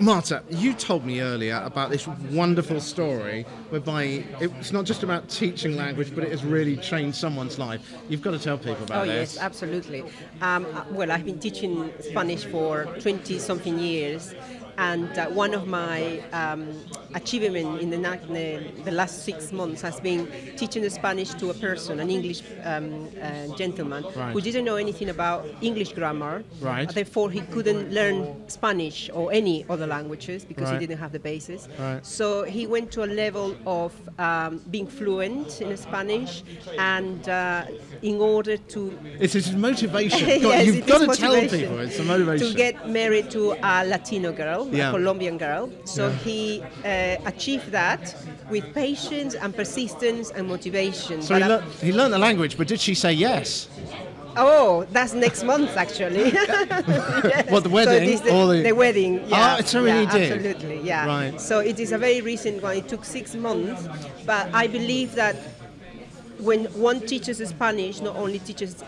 Marta, you told me earlier about this wonderful story whereby it's not just about teaching language, but it has really changed someone's life. You've got to tell people about oh, this. yes, absolutely. Um, well, I've been teaching Spanish for 20 something years, and uh, one of my um, achievements in the, the, the, last six months has been teaching the Spanish to a person, an English um, uh, gentleman, right. who didn't know anything about English grammar. Right. Therefore, he couldn't learn Spanish or any other languages because right. he didn't have the basis. Right. So he went to a level of um, being fluent in Spanish, and uh, in order to it's his motivation. yes, you've got to tell people it's a motivation to get married to a Latino girl, yeah. a Colombian girl. So yeah. he uh, achieved that with patience and persistence and motivation. So he, lear- he learned the language, but did she say yes? Oh, that's next month actually. yes. What the wedding? So the, the... the, wedding. Yeah. Oh, it's already yeah, did. Absolutely. Yeah. Right. So it is a very recent one. It took six months, but I believe that when one teaches Spanish, not only teaches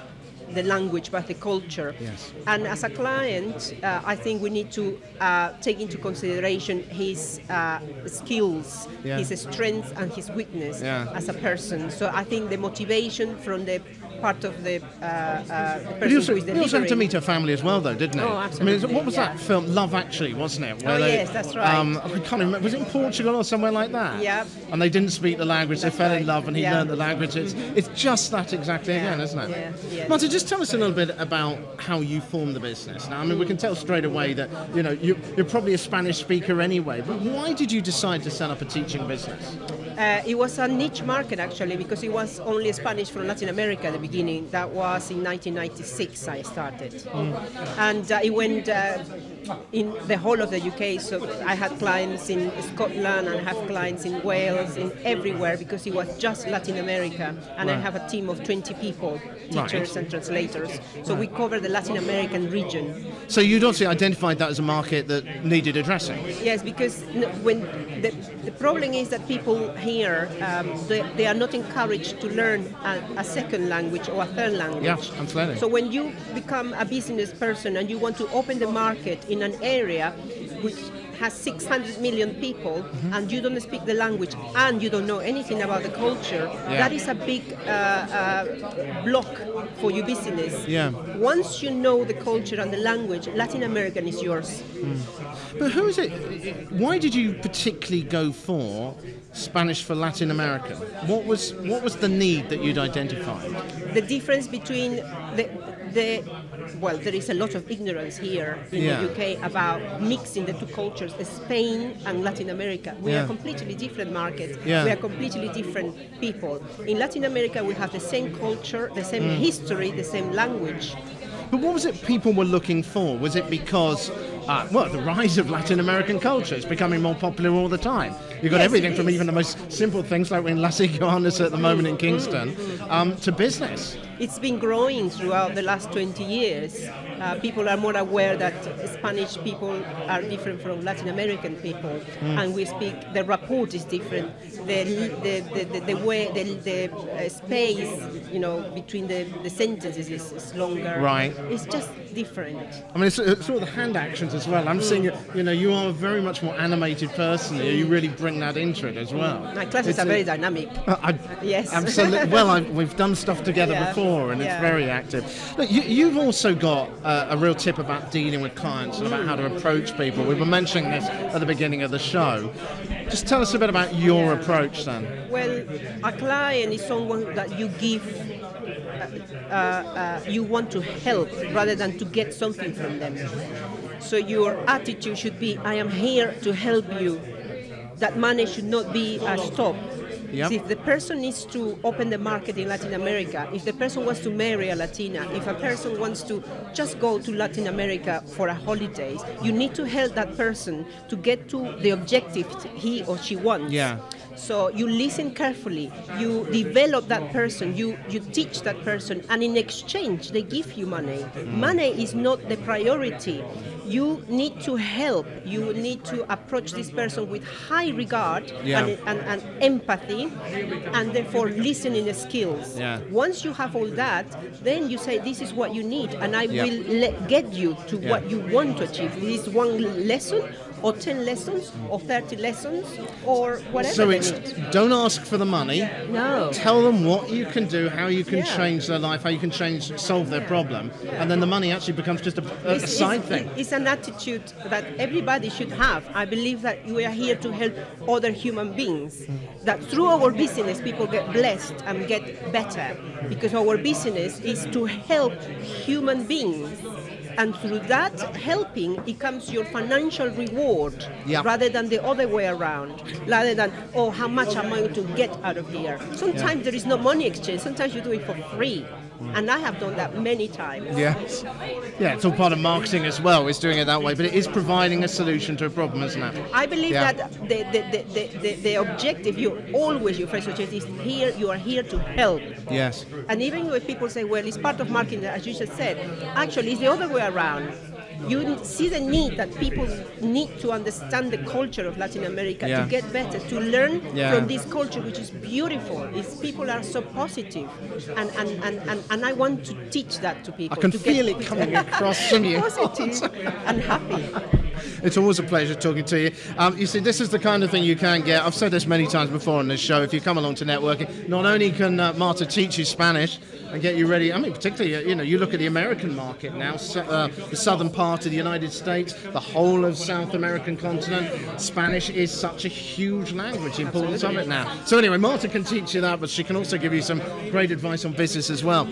the language but the culture. Yes. And as a client, uh, I think we need to uh, take into consideration his uh, skills, yeah. his strengths, and his weakness yeah. as a person. So I think the motivation from the part of the, uh, uh, the person also, who is he also had to meet her family as well, though, didn't he? Oh, I absolutely, mean, what was yeah. that film? Love Actually, wasn't it? Oh, yes, that's right. Um, I can't remember. Was it in Portugal or somewhere like that? Yeah. And they didn't speak the language. That's they fell in love, and he Yeah. learned the language. It's, it's just that exactly Yeah, again, isn't it? yeah, yeah. Marta, just tell us a little bit about how you formed the business. Now, I mean, we can tell straight away that you know you, you're probably a Spanish speaker anyway. But why did you decide to set up a teaching business? Uh, it was a niche market actually because it was only Spanish from Latin America at the beginning. That was in 1996 I started, and uh, it went uh, in the whole of the UK. So I had clients in Scotland and I have clients in Wales, in everywhere because it was just Latin America, and I have a team of 20 people, Right. teachers and translators. So we cover the Latin American region. So you'd also identified that as a market that needed addressing. Yes, because when the, the problem is that people here um, they, they are not encouraged to learn a, a second language or a third language. Yeah, absolutely. So when you become a business person and you want to open the market in an area which has 600 million people Mm-hmm. and you don't speak the language and you don't know anything about the culture, Yeah. that is a big uh, uh, block for your business. Yeah. Once you know the culture and the language, Latin American is yours. But who is it? Why did you particularly go for Spanish for Latin America? What was what was the need that you'd identified? the difference between the the well, there is a lot of ignorance here in Yeah. the UK about mixing the two cultures, Uh, Spain and Latin America. We Yeah. are completely different markets. Yeah. We are completely different people. In Latin America, we have the same culture, the same mm. history, the same language. But what was it people were looking for? Was it because, uh, well, the rise of Latin American culture is becoming more popular all the time? You've got Yes, everything from even the most simple things like we're in Las Iguanas at the moment in mm, mm, Kingston um, to business. It's been growing throughout the last 20 years. Uh, people are more aware that Spanish people are different from Latin American people, and we speak. The rapport is different. The the, the, the, the way the, the uh, space, you know, between the, the sentences is, is longer. Right. It's just different. I mean, it's, it's all the hand actions as well. I'm seeing, you you know, you are a very much more animated person. You really bring that into it as well. My classes It's are a- very dynamic. I, Yes. absolutely. Well, I, we've done stuff together Yeah, before, and it's very active. Look, you, you've also got uh, a real tip about dealing with clients and about how to approach people. We were mentioning this at the beginning of the show. Just tell us a bit about your approach, then. Well, a client is someone that you give, uh, uh, you want to help rather than to get something from them. So your attitude should be, I am here to help you. That money should not be a stop. Yep. See, If the person needs to open the market in Latin America, if the person wants to marry a Latina, if a person wants to just go to Latin America for a holidays, you need to help that person to get to the objective he or she wants. Yeah. So you listen carefully, you develop that person, you, you teach that person, and in exchange, they give you money. Mm. Money is not the priority. You need to help, you need to approach this person with high regard Yeah. and, and, and empathy, and therefore listening skills. Yeah. Once you have all that, then you say, This is what you need, and I Yeah. will get you to Yeah. what you want to achieve. This is one lesson or 10 lessons, or 30 lessons, or whatever. So it's don't ask for the money. No. Tell them what you can do, how you can Yeah. change their life, how you can change, solve their problem, and then the money actually becomes just a, a It's- side it's, thing. It's an attitude that everybody should have. I believe that we are here to help other human beings. That through our business, people get blessed and get better because our business is to help human beings. And through that helping, it comes your financial reward Yeah. rather than the other way around. Rather than, oh, how much am I going to get out of here? Sometimes there is no money exchange, sometimes you do it for free. And I have done that many times. Yes. Yeah, it's all part of marketing as well, is doing it that way, but it is providing a solution to a problem, isn't it? I believe Yeah. that the, the, the, the, the, the objective, you always, your first objective is here, you are here to help. Yes. And even when people say, well, it's part of marketing, as you just said, actually it's the other way around. You see the need that people need to understand the culture of Latin America Yeah. to get better, to learn Yeah. from this culture, which is beautiful. It's, people are so positive, and, and, and, and, and I want to teach that to people. I can feel it coming across from you. positive and happy. It's always a pleasure talking to you. Um, you see, this is the kind of thing you can get. I've said this many times before on this show. If you come along to networking, not only can uh, Marta teach you Spanish and get you ready. I mean, particularly, uh, you know, you look at the American market now, so, uh, the southern part of the United States, the whole of South American continent. Spanish is such a huge language. The importance of it now. So anyway, Marta can teach you that, but she can also give you some great advice on business as well.